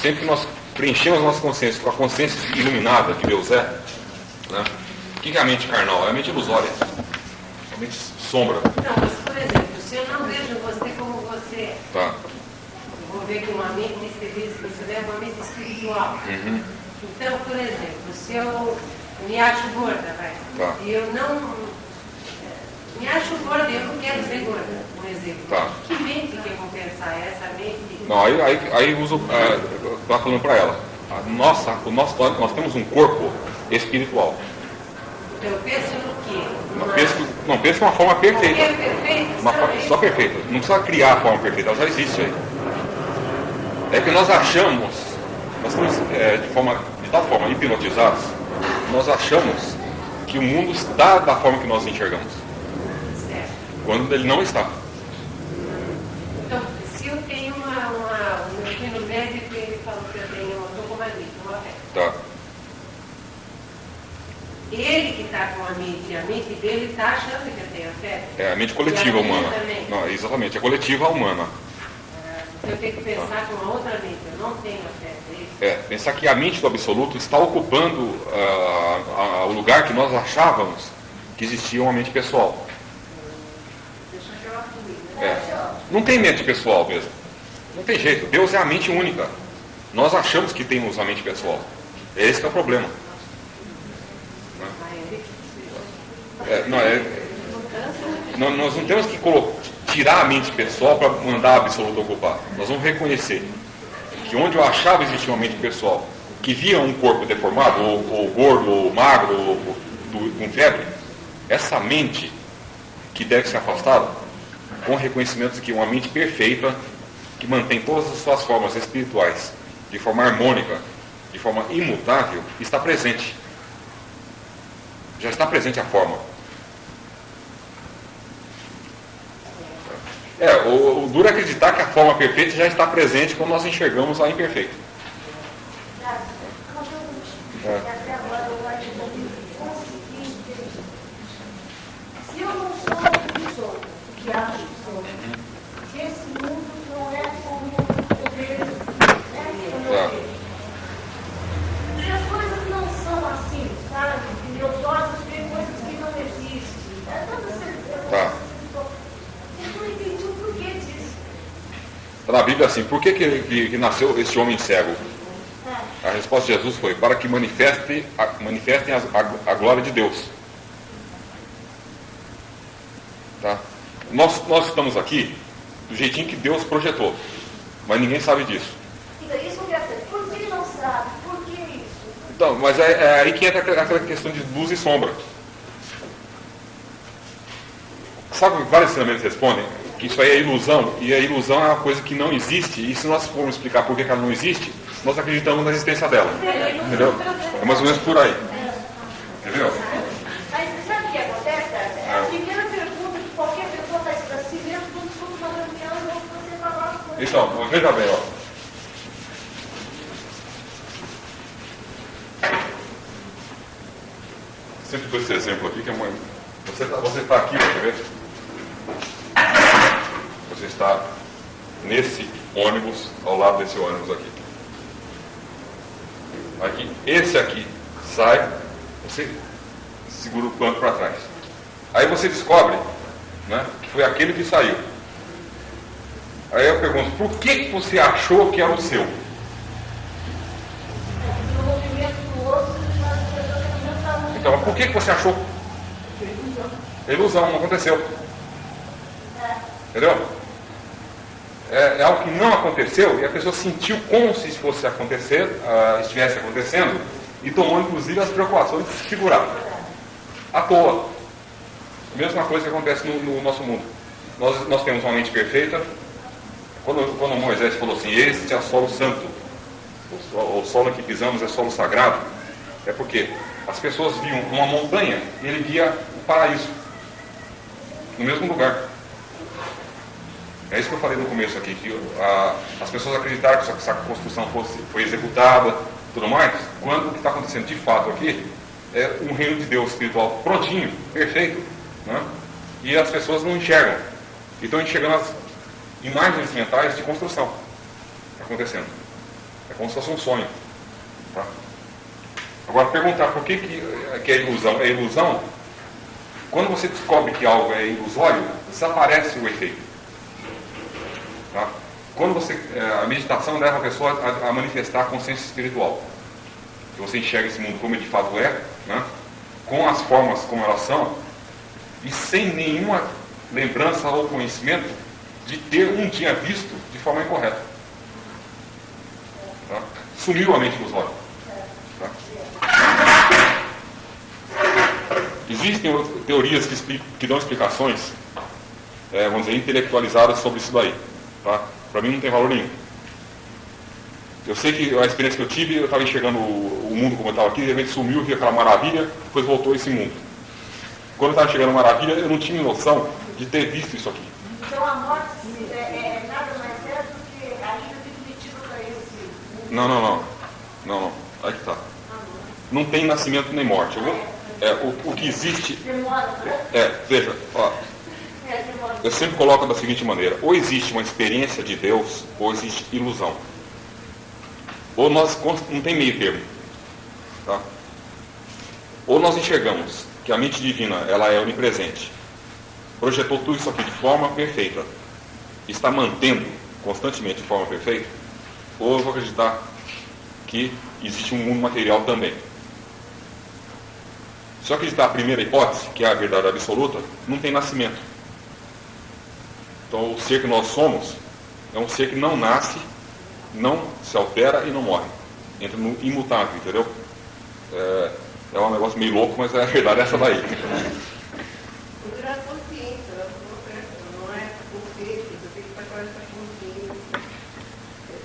sempre que nós preenchemos a nossa consciência com a consciência iluminada que Deus é, né? o que é a mente carnal? É a mente ilusória, a mente sombra. Não, mas por exemplo, se eu não vejo você como você é, Tá. vou ver que uma mente espiritual, você leva uma mente espiritual. Uhum. Então, por exemplo, se eu me acho gorda, vai, Tá. e eu não me acho gorda eu não quero ser gorda, por exemplo. Tá. Que mente que eu vou pensar? É Essa mente. Não, aí, aí, aí uso, é, eu estava falando para ela, nossa, o nosso, nós temos um corpo espiritual. Então, eu penso no quê? Não pensa, não pensa de uma forma Porque é perfeita. perfeito, Uma só forma só perfeita. Não precisa criar a forma perfeita, ela já existe aí. É que nós achamos, nós estamos é, de, forma, de tal forma hipnotizados, nós achamos que o mundo está da forma que nós enxergamos. Quando ele não está. Então, se eu tenho uma, uma, um eu fui no médico ele falou que eu tenho, eu estou com uma mente, uma fé. Tá. Ele que está com a mente, a mente dele está achando que eu tenho fé. É a mente coletiva a humana. também. Não, exatamente, é coletiva humana. Ah, Eu tenho que pensar com uma outra mente, eu não tenho a fé dele. É, pensar que a mente do absoluto está ocupando ah, ah, o lugar que nós achávamos que existia uma mente pessoal. Deixa eu jogar comigo, né? É. Não tem mente pessoal mesmo. Não tem jeito. Deus é a mente única. Nós achamos que temos a mente pessoal. Esse que é o problema. Que É, não, é- não- nós não temos que tirar a mente pessoal para mandar a absoluta ocupar. Nós vamos reconhecer que onde eu achava existir uma mente pessoal, que via um corpo deformado, ou, ou gordo, ou magro, ou, ou do- com febre, essa mente que deve ser afastada, com reconhecimento de que uma mente perfeita, que mantém todas as suas formas espirituais de forma harmônica, de forma imutável, está presente. Já está presente a forma. É, o, o duro é acreditar que a forma perfeita já está presente quando nós enxergamos a imperfeita. É. Se eu não sou que se esse mundo não é como eu vejo, né? Vejo. Se as coisas não são assim, sabe? Meus olhos veem coisas que não existem. É toda certeza. Tá. Eu não entendi o porquê disso. Na Bíblia assim, por que, que, que- nasceu esse homem cego? A resposta de Jesus foi, para que manifeste, manifestem a- a glória de Deus. Tá? Nós, nós estamos aqui do jeitinho que Deus projetou, mas ninguém sabe disso. Então, isso saber. Por que não sabe? Por que isso? Então, mas é, é aí que entra aquela- questão de luz e sombra. Sabe o que vários ensinamentos respondem? Que isso aí é ilusão, e a ilusão é uma coisa que não existe, e se nós formos explicar por que ela não existe, nós acreditamos na existência dela. Entendeu? É mais ou menos por aí. Entendeu? Mas sabe o que acontece? É a primeira pergunta que qualquer pessoa faz para si mesmo quando escuta uma reunião e ouve você falar as coisas. Então, veja bem, ó. Sempre dou esse exemplo aqui que é uma. Você está você tá aqui, quer ver? Você está nesse ônibus, ao lado desse ônibus aqui. Aqui, esse aqui sai, você segura o banco para trás. Aí você descobre né, que foi aquele que saiu. Aí eu pergunto, por que você achou que era o seu? Então, por que você achou? Ilusão, não aconteceu. Entendeu? É, é algo que não aconteceu e a pessoa sentiu como se fosse acontecer, ah, estivesse acontecendo e tomou inclusive as preocupações de se segurar. À toa. Mesma coisa que acontece no, no nosso mundo. Nós, nós temos uma mente perfeita. Quando, quando Moisés falou assim, este é solo santo, o, so- o solo que pisamos é solo sagrado, é porque as pessoas viam uma montanha e ele via o paraíso no mesmo lugar. É isso que eu falei no começo aqui, que ah, as pessoas acreditaram que essa construção fosse, foi executada tudo mais, quando o que está acontecendo de fato aqui é um reino de Deus espiritual prontinho, perfeito, né? e as pessoas não enxergam. E estão enxergando as imagens mentais de construção acontecendo. É como se fosse um sonho. Tá? Agora, perguntar por que, que, que é ilusão? É ilusão? Quando você descobre que algo é ilusório, desaparece o efeito. Tá? Quando você, é, a meditação leva a pessoa a, a, manifestar a consciência espiritual. Que você enxerga esse mundo como de fato é, né? com as formas como elas são, e sem nenhuma lembrança ou conhecimento de ter um dia visto de forma incorreta. Tá? Sumiu a mente dos olhos. Tá? Existem teorias que, explicam, que dão explicações, é, vamos dizer, intelectualizadas sobre isso daí. Tá? Para mim não tem valor nenhum. Eu sei que a experiência que eu tive, eu estava enxergando o, mundo como eu estava aqui, de repente sumiu, vi aquela maravilha, depois voltou esse mundo. Quando eu estava chegando a maravilha, eu não tinha noção de ter visto isso aqui. Então a morte é, é, é nada mais é do que a ida definitiva para esse. Não, não, não. Não, não. Aí que está. Não tem nascimento nem morte. Eu vou, é, o, o que existe. É, veja, ó, eu sempre coloco da seguinte maneira: ou existe uma experiência de Deus, ou existe ilusão. Ou nós não tem meio termo. Tá? Ou nós enxergamos que a mente divina ela é onipresente, projetou tudo isso aqui de forma perfeita, está mantendo constantemente de forma perfeita, ou eu vou acreditar que existe um mundo material também. Se eu acreditar a primeira hipótese, que é a verdade absoluta, não tem nascimento. Então, o ser que nós somos é um ser que não nasce, não se altera e não morre. Entra no imutável, entendeu? É, é um negócio meio louco, mas a verdade é essa daí.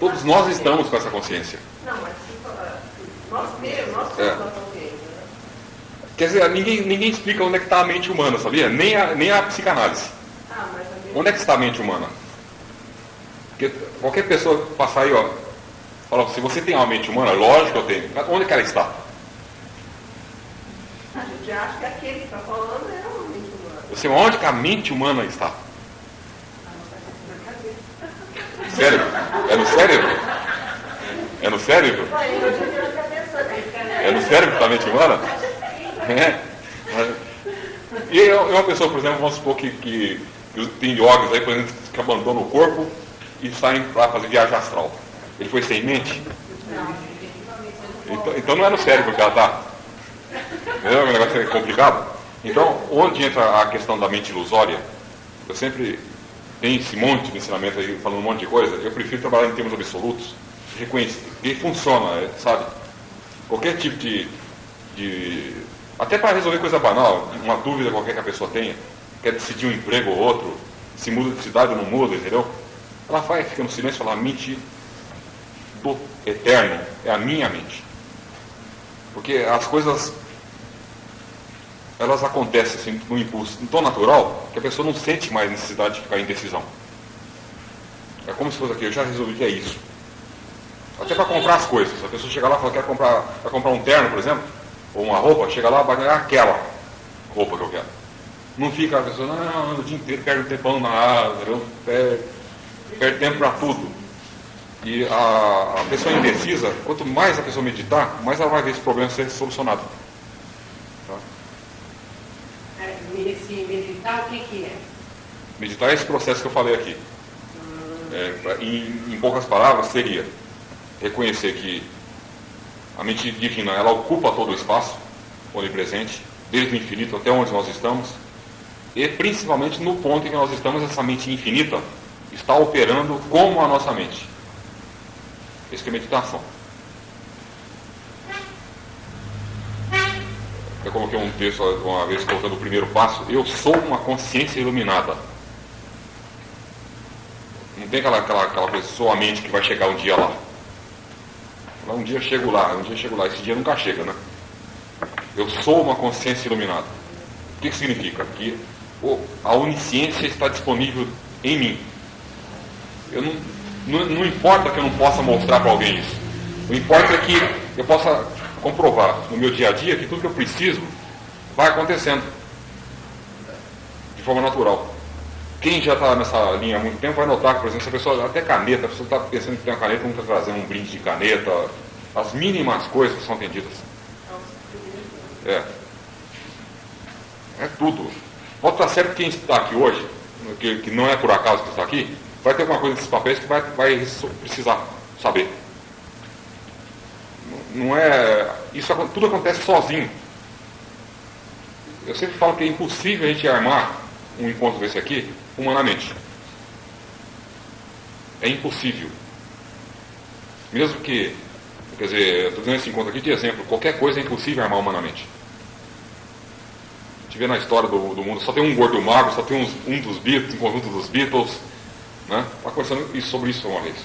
Todos nós estamos com essa consciência. Não, mas nós mesmos, nós somos é. consciência. Quer dizer, ninguém, ninguém explica onde é que está a mente humana, sabia? Nem a, nem a psicanálise. Onde é que está a mente humana? Porque qualquer pessoa passar aí, ó, fala, se você tem uma mente humana, lógico que eu tenho. Mas onde é que ela está? A gente acha que aquele que está falando é uma mente humana. Você, onde que a mente humana está? Cérebro? É no cérebro? É no cérebro? É no cérebro que está a mente humana? É. E eu, uma pessoa, por exemplo, vamos supor que, que tem yogis aí, por exemplo, que abandonam o corpo e saem para fazer viagem astral. Ele foi sem mente? Então, então não é no cérebro que ela está. Entendeu? O negócio é complicado. Então, onde entra a questão da mente ilusória? Eu sempre tenho esse monte de ensinamento aí, falando um monte de coisa. Eu prefiro trabalhar em termos absolutos, reconhecer que funciona, sabe? Qualquer tipo de. de até para resolver coisa banal, uma dúvida qualquer que a pessoa tenha quer decidir um emprego ou outro, se muda de cidade ou não muda, entendeu? Ela vai, fica no silêncio e fala, a mente do eterno é a minha mente. Porque as coisas, elas acontecem assim, no impulso tão natural que a pessoa não sente mais necessidade de ficar em decisão. É como se fosse aqui, eu já resolvi que é isso. Até para comprar as coisas. A pessoa chega lá e fala, quer comprar, comprar um terno, por exemplo, ou uma roupa, chega lá, vai ganhar aquela roupa que eu quero. Não fica a pessoa, não, anda o dia inteiro, perde um tempão na árvore, perde, perde tempo para tudo. E a, a, pessoa indecisa, quanto mais a pessoa meditar, mais ela vai ver esse problema ser solucionado. Tá? Esse meditar, o que, que é? Meditar é esse processo que eu falei aqui. É, em, em poucas palavras, seria reconhecer que a mente divina ela ocupa todo o espaço onipresente, desde o infinito até onde nós estamos, e principalmente no ponto em que nós estamos, essa mente infinita está operando como a nossa mente. Isso é meditação. Coloquei um texto uma vez colocando o primeiro passo. Eu sou uma consciência iluminada. Não tem aquela, aquela, aquela pessoa, a mente que vai chegar um dia lá. Um dia chego lá, um dia chego lá. Esse dia nunca chega, né? Eu sou uma consciência iluminada. O que, que significa? Que a onisciência está disponível em mim. Eu não, não, não importa que eu não possa mostrar para alguém isso. O importa é que eu possa comprovar no meu dia a dia que tudo que eu preciso vai acontecendo de forma natural. quem já está nessa linha há muito tempo vai notar que, por exemplo, se a pessoa, até caneta, a pessoa está pensando que tem uma caneta, vamos trazer um brinde de caneta, as mínimas coisas que são atendidas. É. É tudo. Pode estar certo que quem está aqui hoje, que, que não é por acaso que está aqui, vai ter alguma coisa desses papéis que vai, vai precisar saber. Não é. Isso tudo acontece sozinho. Eu sempre falo que é impossível a gente armar um encontro desse aqui humanamente. É impossível. Mesmo que, quer dizer, estou dizendo esse encontro aqui de exemplo, qualquer coisa é impossível armar humanamente. A gente vê na história do, do mundo, só tem um gordo magro, só tem uns, um dos Beatles, um conjunto dos Beatles. Né? Está conversando isso, sobre isso uma vez.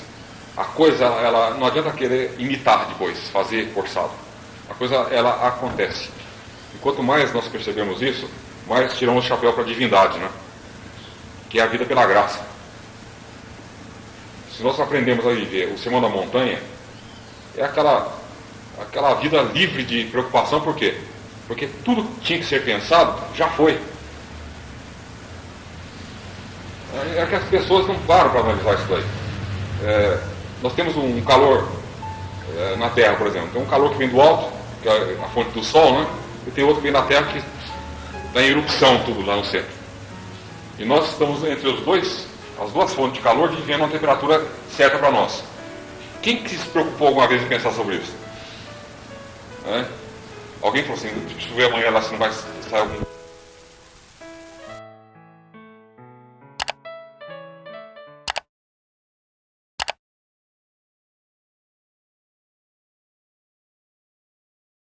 A coisa, ela não adianta querer imitar depois, fazer forçado. A coisa, ela acontece. E quanto mais nós percebemos isso, mais tiramos o chapéu para a divindade, né? que é a vida pela graça. Se nós aprendemos a viver o Sermão da Montanha, é aquela, aquela vida livre de preocupação, por quê? Porque tudo que tinha que ser pensado já foi. É que as pessoas não param para analisar isso daí. É, nós temos um calor é, na Terra, por exemplo. Tem um calor que vem do alto, que é a fonte do Sol, né? E tem outro que vem da Terra que está em erupção tudo lá no centro. E nós estamos entre os dois, as duas fontes de calor, vivendo uma temperatura certa para nós. Quem que se preocupou alguma vez em pensar sobre isso? É? Alguém falou assim, deixa eu ver amanhã lá se não vai sair algum